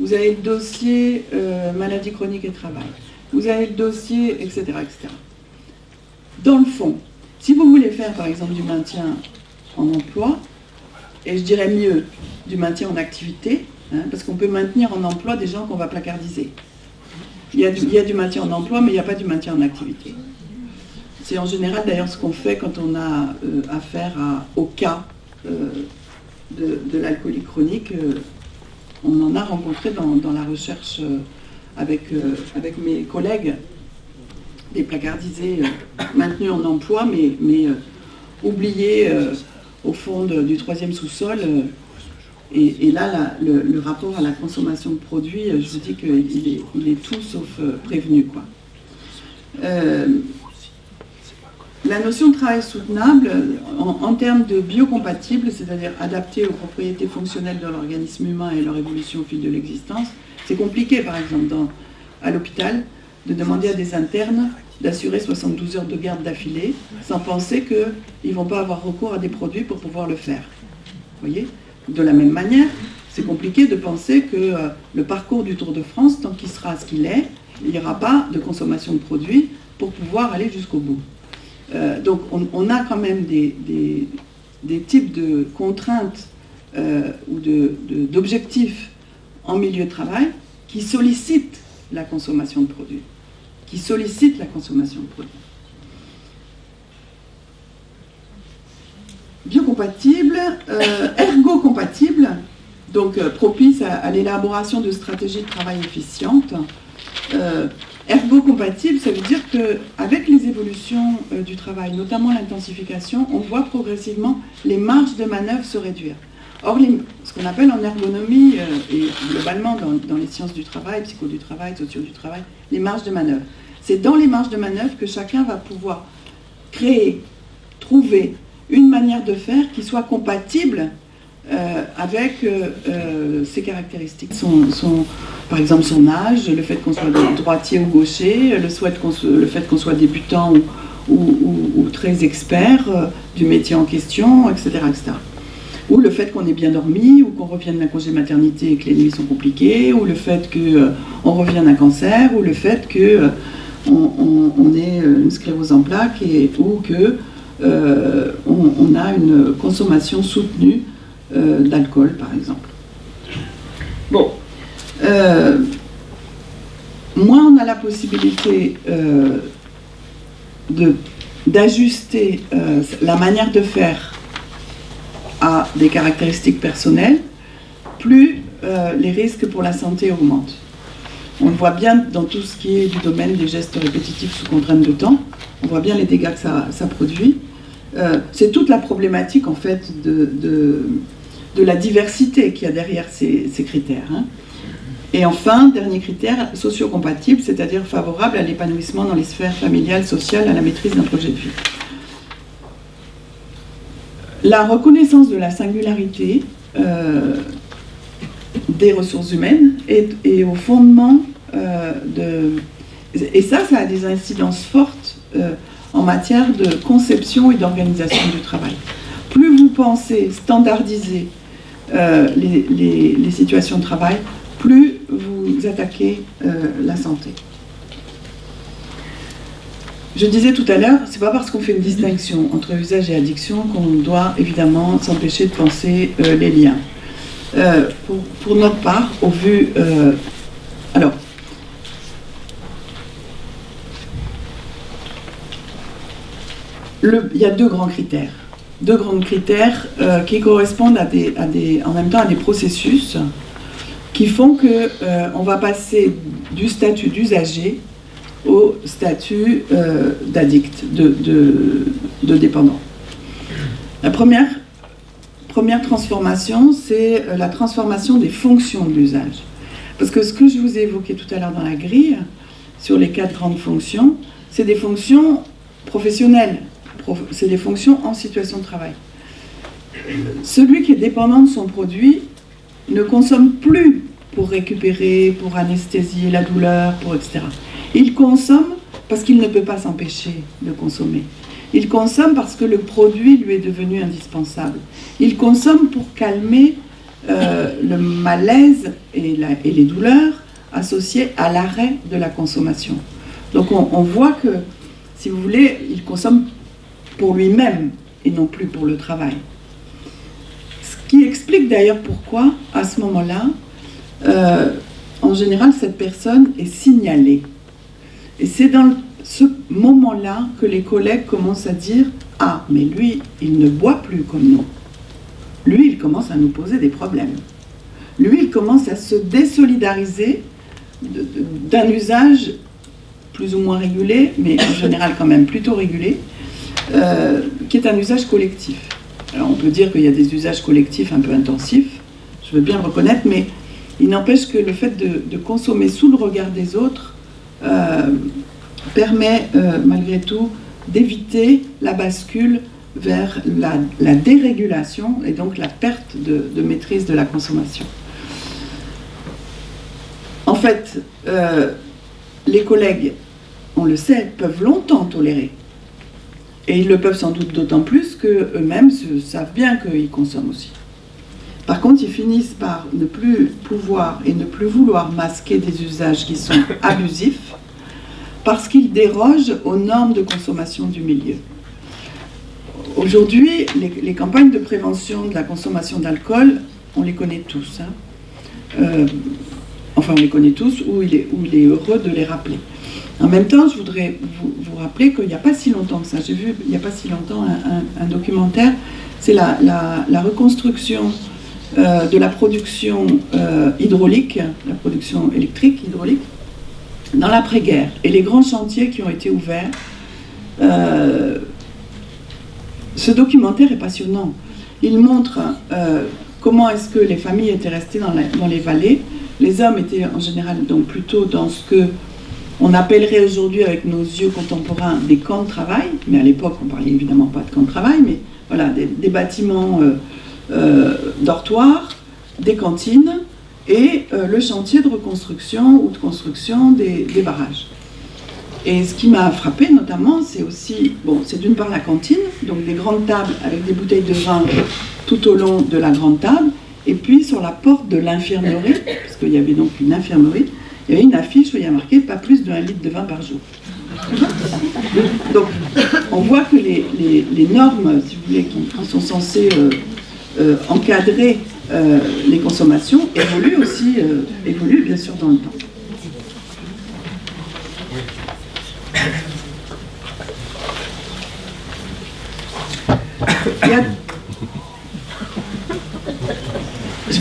vous avez le dossier euh, maladie chronique et travail, vous avez le dossier, etc., etc. Dans le fond, si vous voulez faire par exemple du maintien en emploi, et je dirais mieux, du maintien en activité, Hein, parce qu'on peut maintenir en emploi des gens qu'on va placardiser. Il y, a du, maintien en emploi, mais il n'y a pas du maintien en activité. C'est en général d'ailleurs ce qu'on fait quand on a euh, affaire au cas euh, de, l'alcoolie chronique. Euh, on en a rencontré dans, la recherche avec, mes collègues, des placardisés maintenus en emploi, mais oubliés au fond du troisième sous-sol et, là, le, rapport à la consommation de produits, je vous dis qu'il est, tout sauf euh, prévenu. Euh, la notion de travail soutenable, en, termes de biocompatible, c'est-à-dire adapté aux propriétés fonctionnelles de l'organisme humain et leur évolution au fil de l'existence, c'est compliqué, par exemple, à l'hôpital, de demander à des internes d'assurer 72 heures de garde d'affilée, sans penser qu'ils ne vont pas avoir recours à des produits pour pouvoir le faire. Vous voyez? De la même manière, c'est compliqué de penser que euh, le parcours du Tour de France, tant qu'il sera ce qu'il est, il n'y aura pas de consommation de produits pour pouvoir aller jusqu'au bout. Euh, donc on, a quand même des, types de contraintes euh, ou d'objectifs en milieu de travail qui sollicitent la consommation de produits. Qui sollicitent la consommation de produits. Biocompatible, euh, ergo-compatible, donc euh, propice à, l'élaboration de stratégies de travail efficientes. Euh, ergo-compatible, ça veut dire qu'avec les évolutions du travail, notamment l'intensification, on voit progressivement les marges de manœuvre se réduire. Or, ce qu'on appelle en ergonomie, et globalement dans, dans, les sciences du travail, psycho du travail, sociaux du travail, les marges de manœuvre. C'est dans les marges de manœuvre que chacun va pouvoir créer, trouver, une manière de faire qui soit compatible euh, avec euh, euh, ses caractéristiques. Son, par exemple son âge, le fait qu'on soit droitier ou gaucher, le, le fait qu'on soit débutant ou, très expert du métier en question, etc. etc. Ou le fait qu'on ait bien dormi, ou qu'on revienne d'un congé maternité et que les nuits sont compliquées, ou le fait qu'on revienne d'un cancer, ou le fait qu'on on, ait une sclérose en plaques, et, ou que on, a une consommation soutenue d'alcool, par exemple. Bon. moins on a la possibilité d'ajuster la manière de faire à des caractéristiques personnelles, plus euh, les risques pour la santé augmentent. On le voit bien dans tout ce qui est du domaine des gestes répétitifs sous contrainte de temps, on voit bien les dégâts que ça, produit. Euh, c'est toute la problématique en fait de, la diversité qu'il y a derrière ces, critères. Hein. Et enfin, dernier critère, socio-compatible, c'est-à-dire favorable à l'épanouissement dans les sphères familiales, sociales, à la maîtrise d'un projet de vie. La reconnaissance de la singularité euh, des ressources humaines est, au fondement euh, de... Et ça, ça a des incidences fortes en matière de conception et d'organisation du travail. Plus vous pensez standardiser les, les, situations de travail, plus vous attaquez la santé. Je disais tout à l'heure, c'est pas parce qu'on fait une distinction entre usage et addiction qu'on doit évidemment s'empêcher de penser euh, les liens. Euh, pour, notre part, au vu... Euh, il y a deux grands critères. Deux grands critères qui correspondent à des, des, en même temps à des processus qui font qu'on va passer du statut d'usager au statut euh, d'addict, de, dépendant. La première, première transformation, c'est euh, la transformation des fonctions de l'usage. Parce que ce que je vous ai évoqué tout à l'heure dans la grille, sur les quatre grandes fonctions, c'est des fonctions professionnelles, c'est des fonctions en situation de travail. Celui qui est dépendant de son produit ne consomme plus pour récupérer, pour anesthésier la douleur, pour etc. Il consomme parce qu'il ne peut pas s'empêcher de consommer. Il consomme parce que le produit lui est devenu indispensable. Il consomme pour calmer euh, le malaise et, les douleurs associées à l'arrêt de la consommation. Donc on, voit que, si vous voulez, il consomme pour lui-même et non plus pour le travail. Ce qui explique d'ailleurs pourquoi, à ce moment-là, euh, en général, cette personne est signalée. Et c'est dans ce moment-là que les collègues commencent à dire « Ah, mais lui, il ne boit plus comme nous. Lui, il commence à nous poser des problèmes. Lui, il commence à se désolidariser d'un usage plus ou moins régulé, mais en général quand même plutôt régulé, euh, qui est un usage collectif. Alors on peut dire qu'il y a des usages collectifs un peu intensifs, je veux bien le reconnaître, mais il n'empêche que le fait de consommer sous le regard des autres euh, permet euh, malgré tout d'éviter la bascule vers la, dérégulation et donc la perte de, maîtrise de la consommation. En fait, les collègues, on le sait, peuvent longtemps tolérer. Et ils le peuvent sans doute d'autant plus qu'eux-mêmes savent bien qu'ils consomment aussi. Par contre, ils finissent par ne plus pouvoir et ne plus vouloir masquer des usages qui sont abusifs parce qu'ils dérogent aux normes de consommation du milieu. Aujourd'hui, les, campagnes de prévention de la consommation d'alcool, on les connaît tous. Hein. Euh, enfin, on les connaît tous, ou il, est, il est heureux de les rappeler. En même temps, je voudrais vous, rappeler qu'il n'y a pas si longtemps que ça, j'ai vu il n'y a pas si longtemps un, documentaire, c'est la, reconstruction euh, de la production euh, hydraulique, la production électrique hydraulique, dans l'après-guerre et les grands chantiers qui ont été ouverts. Euh, ce documentaire est passionnant. Il montre comment est-ce que les familles étaient restées dans, dans, les vallées. Les hommes étaient en général donc plutôt dans ce que on appellerait aujourd'hui avec nos yeux contemporains des camps de travail, mais à l'époque on parlait évidemment pas de camps de travail, mais voilà, des, bâtiments euh, dortoirs, des cantines et euh, le chantier de reconstruction ou de construction des, barrages. Et ce qui m'a frappé notamment, c'est aussi, bon, c'est d'une part la cantine, donc des grandes tables avec des bouteilles de vin tout au long de la grande table, et puis sur la porte de l'infirmerie, parce qu'il y avait donc une infirmerie, il y avait une affiche où il y a marqué « pas plus 1 litre de vin par jour ». Donc, on voit que les, normes, si vous voulez, qui sont censées euh, euh, encadrer euh, les consommations, évoluent aussi, évoluent bien sûr dans le temps. Je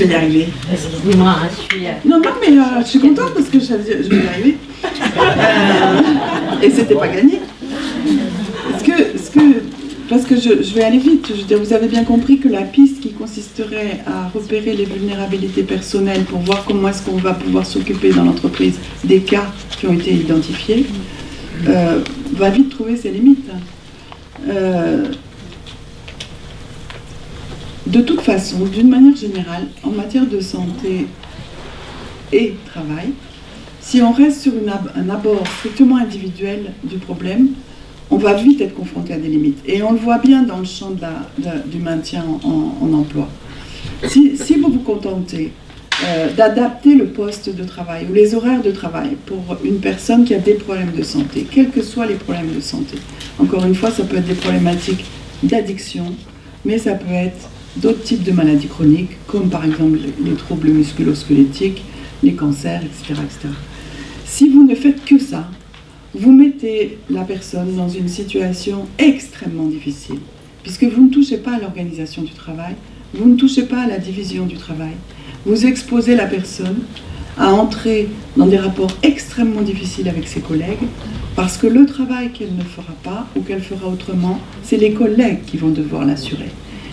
vais y arriver. Hein, je suis... Non, non, mais je suis contente parce que je, je vais y arriver. et c'était pas gagné. Est-ce que, ce que, parce que je, vais aller vite, je veux dire, vous avez bien compris que la piste qui consisterait à repérer les vulnérabilités personnelles pour voir comment est-ce qu'on va pouvoir s'occuper dans l'entreprise des cas qui ont été identifiés, euh, va vite trouver ses limites. Euh, de toute façon, d'une manière générale, en matière de santé et travail, si on reste sur un abord strictement individuel du problème, on va vite être confronté à des limites. Et on le voit bien dans le champ du maintien en, emploi. Si, vous vous contentez euh, d'adapter le poste de travail ou les horaires de travail pour une personne qui a des problèmes de santé, quels que soient les problèmes de santé, encore une fois, ça peut être des problématiques d'addiction, mais ça peut être d'autres types de maladies chroniques, comme par exemple les troubles musculo-squelettiques, les cancers, etc., etc. Si vous ne faites que ça, vous mettez la personne dans une situation extrêmement difficile, puisque vous ne touchez pas à l'organisation du travail, vous ne touchez pas à la division du travail, vous exposez la personne à entrer dans des rapports extrêmement difficiles avec ses collègues, parce que le travail qu'elle ne fera pas ou qu'elle fera autrement, c'est les collègues qui vont devoir l'assurer.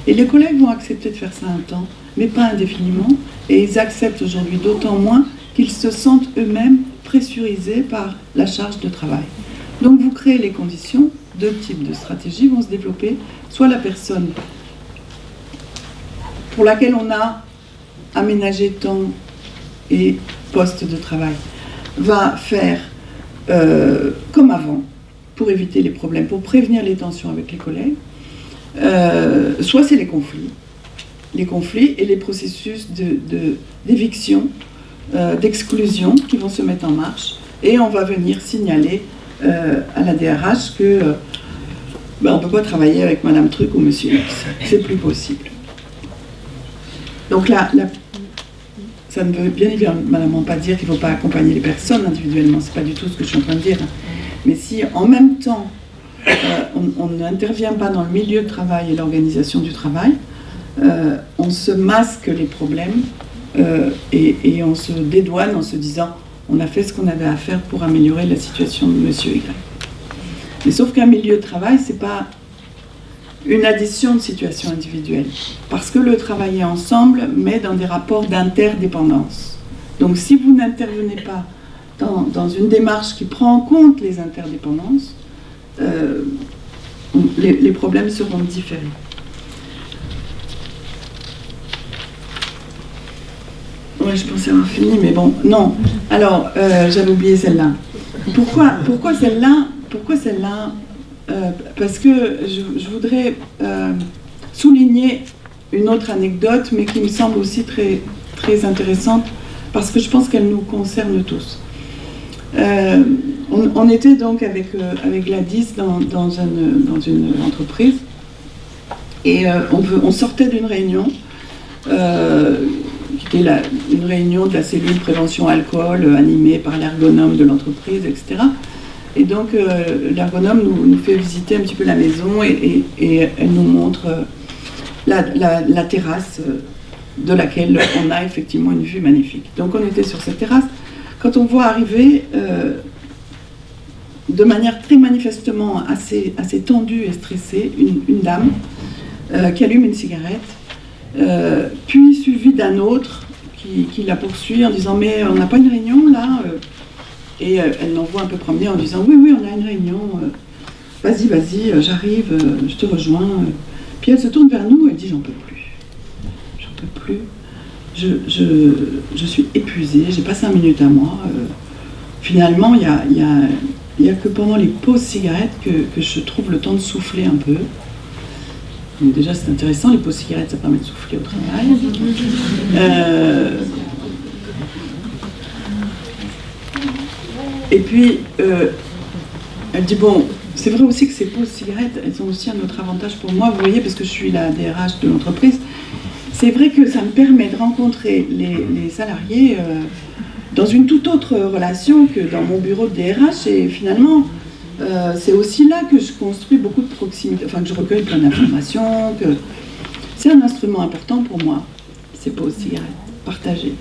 Et les collègues vont accepter de faire ça un temps, mais pas indéfiniment, et ils acceptent aujourd'hui d'autant moins qu'ils se sentent eux-mêmes pressurisés par la charge de travail. Donc vous créez les conditions, deux types de stratégies vont se développer, soit la personne pour laquelle on a aménagé temps et poste de travail va faire euh, comme avant pour éviter les problèmes, pour prévenir les tensions avec les collègues, euh, soit c'est les conflits, les conflits et les processus d'éviction, de, euh, d'exclusion qui vont se mettre en marche et on va venir signaler euh, à la DRH que ben, on ne peut pas travailler avec Madame Truc ou Monsieur X, c'est plus possible. Donc là, ça ne veut bien évidemment pas dire qu'il ne faut pas accompagner les personnes individuellement, c'est pas du tout ce que je suis en train de dire. Mais si en même temps on n'intervient pas dans le milieu de travail et l'organisation du travail, euh, on se masque les problèmes euh, et, on se dédouane en se disant on a fait ce qu'on avait à faire pour améliorer la situation de monsieur Y. Mais sauf qu'un milieu de travail, c'est pas une addition de situations individuelles. Parce que le travailler ensemble met dans des rapports d'interdépendance. Donc si vous n'intervenez pas dans, une démarche qui prend en compte les interdépendances, euh, les, problèmes seront différents. Oui, je pensais avoir fini, mais bon, non. Alors, euh, j'avais oublié celle-là. Pourquoi, pourquoi celle-là euh, Parce que je, voudrais souligner une autre anecdote, mais qui me semble aussi très intéressante, parce que je pense qu'elle nous concerne tous. On, était donc avec, euh, avec Gladys dans, dans, une, entreprise et euh, on, sortait d'une réunion euh, qui était une réunion de la cellule prévention alcool animée par l'ergonome de l'entreprise, etc. Et donc l'ergonome nous, fait visiter un petit peu la maison et, elle nous montre la, la, terrasse de laquelle on a effectivement une vue magnifique. Donc on était sur cette terrasse. Quand on voit arriver de manière très manifestement assez, assez tendue et stressée, une, dame euh, qui allume une cigarette, euh, puis suivie d'un autre qui, la poursuit en disant mais on n'a pas une réunion là euh. Et elle l'envoie un peu promener en disant oui oui on a une réunion, vas-y vas-y j'arrive, je te rejoins. Puis elle se tourne vers nous et dit j'en peux plus, j'en peux plus, je, suis épuisée, j'ai pas cinq minutes à moi. finalement il y a, y n'y a que pendant les pauses cigarettes que, je trouve le temps de souffler un peu. déjà, c'est intéressant, les pauses cigarettes, ça permet de souffler au travail. Euh, et puis, euh, elle dit, bon, c'est vrai aussi que ces pauses cigarettes, elles ont aussi un autre avantage pour moi, vous voyez, parce que je suis la DRH de l'entreprise. C'est vrai que ça me permet de rencontrer les, salariés euh, dans une toute autre relation que dans mon bureau de DRH. Et finalement, euh, c'est aussi là que je construis beaucoup de proximité, enfin que je recueille plein d'informations, c'est un instrument important pour moi, ces pauses cigarettes, partagées.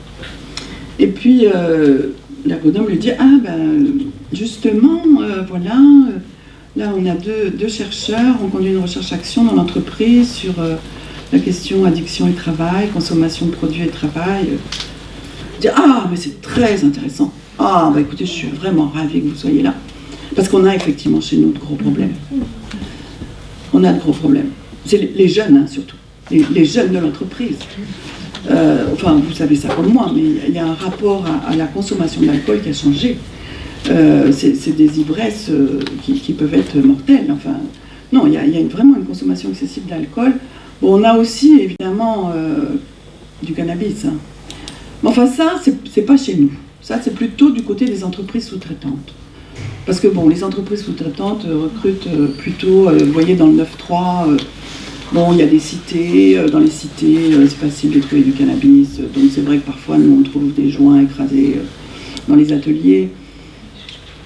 Et puis, euh, l'ergonome lui dit, ah ben, justement, euh, voilà, là on a deux, chercheurs, on conduit une recherche-action dans l'entreprise sur la question addiction et travail, consommation de produits et travail. Ah, mais c'est très intéressant. Ah, bah écoutez, je suis vraiment ravie que vous soyez là. Parce qu'on a effectivement chez nous de gros problèmes. On a de gros problèmes. C'est les jeunes, hein, surtout. Les, jeunes de l'entreprise. Euh, enfin, vous savez ça comme moi, mais il y a un rapport à, la consommation d'alcool qui a changé. Euh, c'est des ivresses euh, qui, peuvent être mortelles. Enfin, non, il y a, vraiment une consommation excessive d'alcool. On a aussi, évidemment, du cannabis. Hein. Mais enfin, ça, c'est pas chez nous. Ça, c'est plutôt du côté des entreprises sous-traitantes. Parce que bon, les entreprises sous-traitantes euh, recrutent euh, plutôt, euh, vous voyez dans le 9-3, bon, il y a des cités, dans les cités, c'est facile de trouver du cannabis, donc c'est vrai que parfois nous on trouve des joints écrasés dans les ateliers.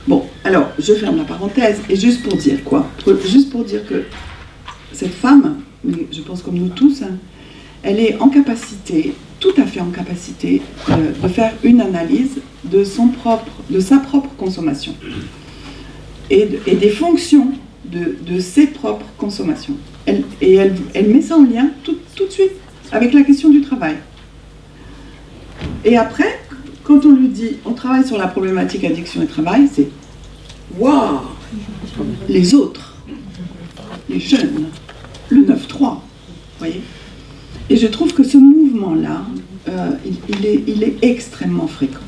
Bon, alors, je ferme la parenthèse, et juste pour dire quoi? Juste pour dire que cette femme, je pense comme nous tous, elle est en capacité, tout à fait en capacité, de faire une analyse de, son propre, de sa propre consommation et, des fonctions de, ses propres consommations. et elle, met ça en lien tout, tout, de suite avec la question du travail. Et après, quand on lui dit on travaille sur la problématique addiction et travail, c'est waouh Les autres, les jeunes, le 9-3, Et je trouve que ce mouvement-là, euh, il, est, il est extrêmement fréquent.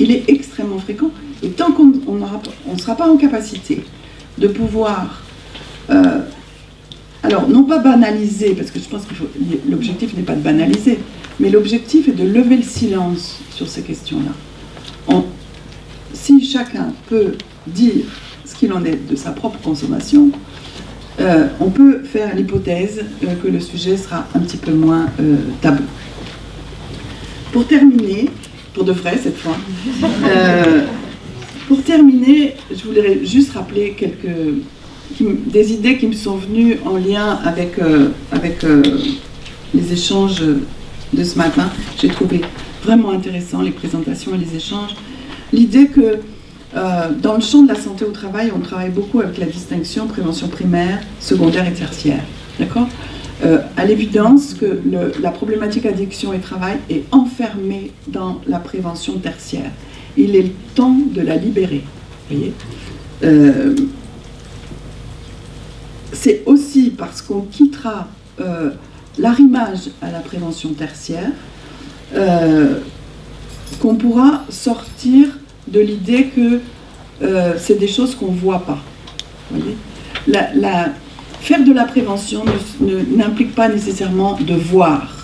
Il est extrêmement fréquent et tant qu'on ne sera pas en capacité de pouvoir, euh, alors non pas banaliser, parce que je pense que l'objectif n'est pas de banaliser, mais l'objectif est de lever le silence sur ces questions-là. Si chacun peut dire ce qu'il en est de sa propre consommation, euh, on peut faire l'hypothèse euh, que le sujet sera un petit peu moins tabou. Pour terminer, pour de vrai cette fois, pour terminer, je voudrais juste rappeler quelques, des idées qui me sont venues en lien avec, euh, avec euh, les échanges de ce matin. J'ai trouvé vraiment intéressant les présentations et les échanges. L'idée que euh, dans le champ de la santé au travail, on travaille beaucoup avec la distinction prévention primaire, secondaire et tertiaire. D'accord À l'évidence que la problématique addiction et travail est enfermée dans la prévention tertiaire il est temps de la libérer. Euh, c'est aussi parce qu'on quittera euh, l'arrimage à la prévention tertiaire euh, qu'on pourra sortir de l'idée que c'est des choses qu'on ne voit pas. faire de la prévention n'implique pas nécessairement de voir.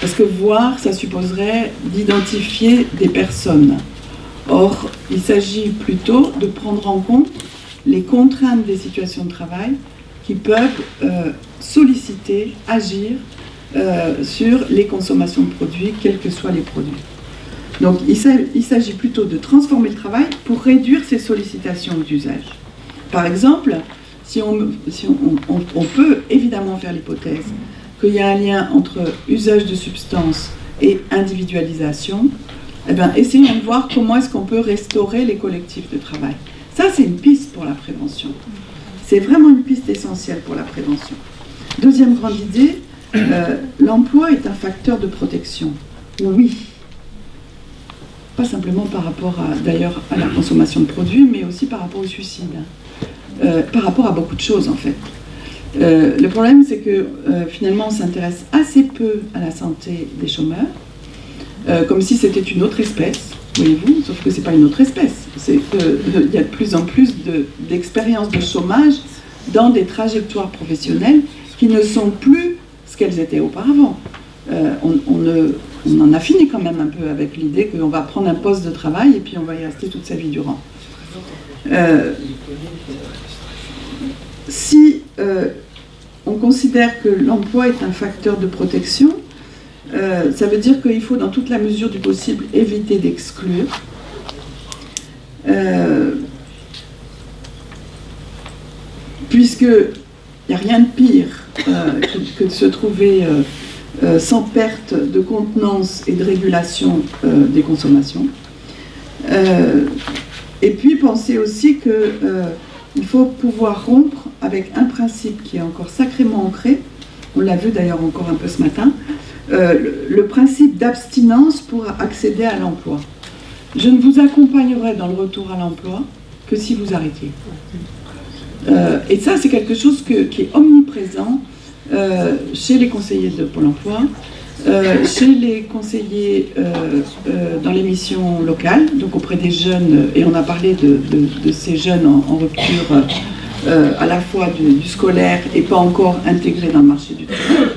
Parce que voir, ça supposerait d'identifier des personnes. Or, il s'agit plutôt de prendre en compte les contraintes des situations de travail qui peuvent euh, solliciter, agir euh, sur les consommations de produits, quels que soient les produits. Donc, il s'agit plutôt de transformer le travail pour réduire ces sollicitations d'usage. Par exemple, si, on, peut évidemment faire l'hypothèse qu'il y a un lien entre usage de substances et individualisation, eh bien, essayons de voir comment est-ce qu'on peut restaurer les collectifs de travail. Ça, c'est une piste pour la prévention. C'est vraiment une piste essentielle pour la prévention. Deuxième grande idée, euh, l'emploi est un facteur de protection. Oui. Pas simplement par rapport d'ailleurs à la consommation de produits, mais aussi par rapport au suicide. Euh, par rapport à beaucoup de choses en fait. Euh, le problème, c'est que finalement, on s'intéresse assez peu à la santé des chômeurs, euh, comme si c'était une autre espèce, voyez-vous, sauf que ce n'est pas une autre espèce. C'est qu'il y a de plus en plus d'expériences de, chômage dans des trajectoires professionnelles qui ne sont plus ce qu'elles étaient auparavant. Euh, on, en a fini quand même un peu avec l'idée qu'on va prendre un poste de travail et puis on va y rester toute sa vie durant. Euh, si euh, on considère que l'emploi est un facteur de protection, euh, ça veut dire qu'il faut, dans toute la mesure du possible, éviter d'exclure. puisque il n'y a rien de pire que, de se trouver sans perte de contenance et de régulation des consommations. Et puis penser aussi qu'il euh, faut pouvoir rompre avec un principe qui est encore sacrément ancré, on l'a vu d'ailleurs encore un peu ce matin, euh, le, principe d'abstinence pour accéder à l'emploi. Je ne vous accompagnerai dans le retour à l'emploi que si vous arrêtiez. Euh, et ça, c'est quelque chose qui est omniprésent chez les conseillers de Pôle emploi, euh, chez les conseillers euh, euh, dans les missions locales, donc auprès des jeunes, et on a parlé de, ces jeunes en, rupture à la fois du, scolaire et pas encore intégrés dans le marché du travail.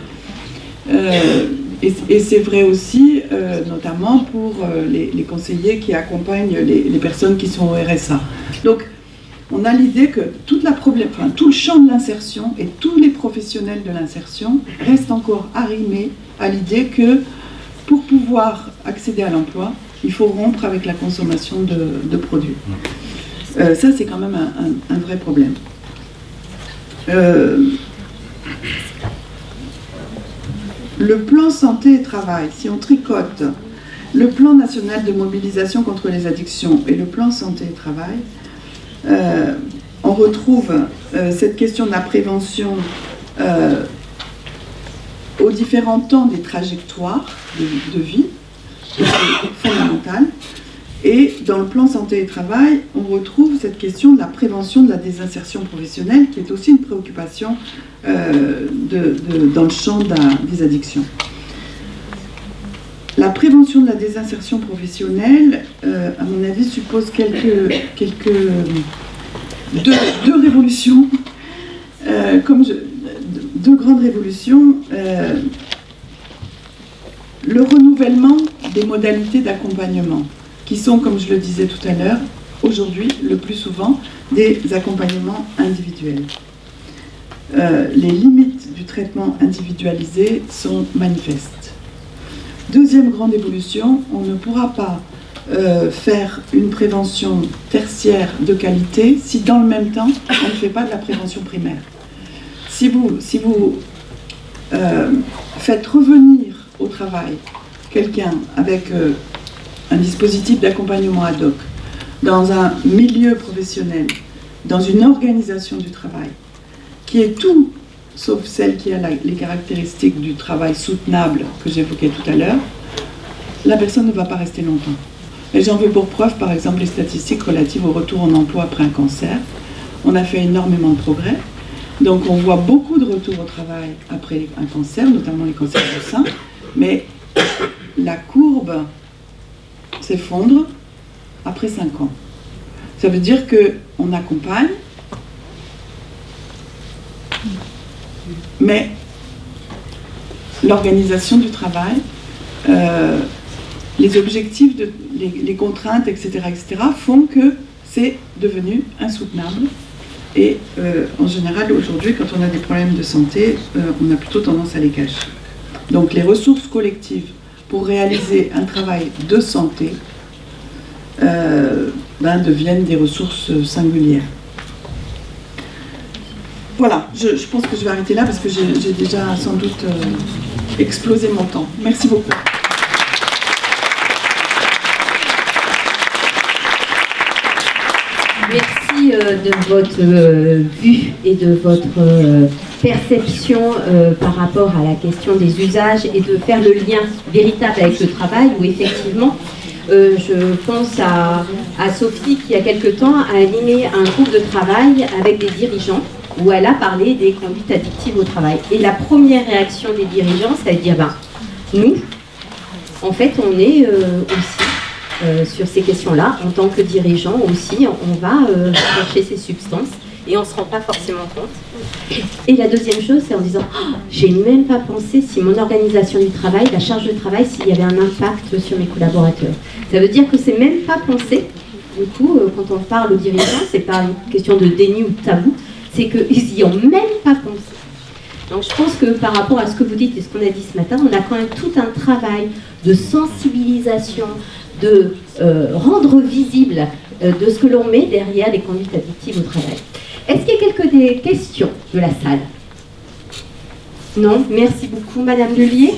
et, c'est vrai aussi, notamment pour les, conseillers qui accompagnent les, les, personnes qui sont au RSA. Donc, on a l'idée que toute la problème, enfin, tout le champ de l'insertion et tous les professionnels de l'insertion restent encore arrimés à l'idée que pour pouvoir accéder à l'emploi, il faut rompre avec la consommation de, produits. Euh, ça, c'est quand même un, vrai problème. Euh, le plan santé et travail, si on tricote le plan national de mobilisation contre les addictions et le plan santé et travail, euh, on retrouve euh, cette question de la prévention euh, aux différents temps des trajectoires de, vie, c'est fondamental. Et dans le plan santé et travail, on retrouve cette question de la prévention de la désinsertion professionnelle, qui est aussi une préoccupation dans le champ des addictions. La prévention de la désinsertion professionnelle, euh, à mon avis, suppose quelques, quelques deux, révolutions, euh, comme deux grandes révolutions. Euh, le renouvellement des modalités d'accompagnement, qui sont, comme je le disais tout à l'heure, aujourd'hui, le plus souvent, des accompagnements individuels. les limites du traitement individualisé sont manifestes. Deuxième grande évolution, on ne pourra pas euh, faire une prévention tertiaire de qualité si dans le même temps on ne fait pas de la prévention primaire. Si vous, si vous euh, faites revenir au travail quelqu'un avec euh, un dispositif d'accompagnement ad hoc dans un milieu professionnel, dans une organisation du travail, qui est tout sauf celle qui a les caractéristiques du travail soutenable que j'évoquais tout à l'heure, la personne ne va pas rester longtemps. Et j'en veux pour preuve, par exemple, les statistiques relatives au retour en emploi après un cancer. On a fait énormément de progrès. Donc on voit beaucoup de retours au travail après un cancer, notamment les cancers du sein, mais la courbe s'effondre après 5 ans. Ça veut dire qu'on accompagne, mais l'organisation du travail, euh, les objectifs, les, contraintes, etc., etc., font que c'est devenu insoutenable. Et euh, en général, aujourd'hui, quand on a des problèmes de santé, euh, on a plutôt tendance à les cacher. Donc les ressources collectives pour réaliser un travail de santé ben, deviennent des ressources singulières. Voilà, je, pense que je vais arrêter là parce que j'ai déjà sans doute euh, explosé mon temps. Merci beaucoup. Euh, de votre euh, vue et de votre perception par rapport à la question des usages et de faire le lien véritable avec le travail où effectivement je pense à, à, Sophie qui, il y a quelque temps, a animé un groupe de travail avec des dirigeants où elle a parlé des conduites addictives au travail. Et la première réaction des dirigeants, c'est de dire, ben, nous, en fait, on est euh, aussi euh, sur ces questions-là, en tant que dirigeant aussi, on va euh, chercher ces substances et on ne se rend pas forcément compte. Et la deuxième chose, c'est en disant, oh, j'ai même pas pensé si mon organisation du travail, la charge de travail, s'il y avait un impact sur mes collaborateurs. Ça veut dire que c'est même pas pensé Du coup, euh, quand on parle aux dirigeants, c'est pas une question de déni ou de tabou, c'est qu'ils n'y ont même pas pensé. Donc je pense que par rapport à ce que vous dites et ce qu'on a dit ce matin, on a quand même tout un travail de sensibilisation, de euh, rendre visible euh, de ce que l'on met derrière les conduites addictives au travail. Est-ce qu'il y a quelques questions de la salle? Non? Merci beaucoup, Madame Lelier.